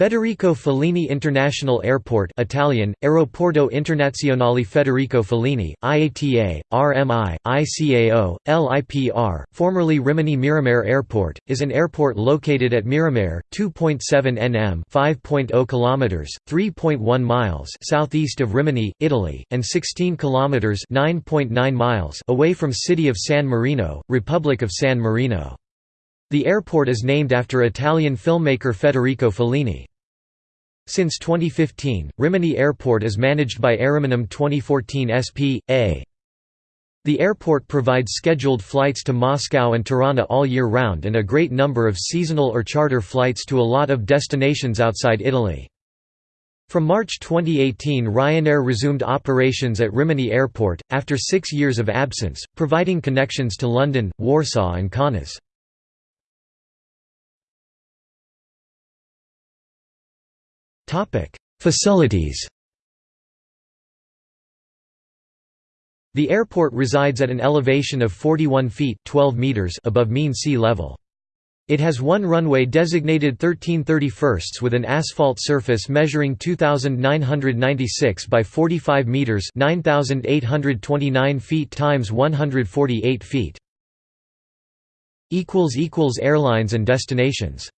Federico Fellini International Airport Italian, Aeroporto Internazionale Federico Fellini, IATA, RMI, ICAO, LIPR, formerly Rimini Miramare Airport, is an airport located at Miramare, 2.7 nm 5.0 km, 3.1 miles southeast of Rimini, Italy, and 16 km 9.9 miles away from city of San Marino, Republic of San Marino. The airport is named after Italian filmmaker Federico Fellini. Since 2015, Rimini Airport is managed by AIRiminum 2014 SP.A. The airport provides scheduled flights to Moscow and Tirana all year round and a great number of seasonal or charter flights to a lot of destinations outside Italy. From March 2018 Ryanair resumed operations at Rimini Airport, after six years of absence, providing connections to London, Warsaw and Kaunas. Facilities The airport resides at an elevation of 41 feet 12 meters above mean sea level. It has one runway designated 1331 with an asphalt surface measuring 2,996 by 45 meters 9,829 feet times 148 feet. Airlines and destinations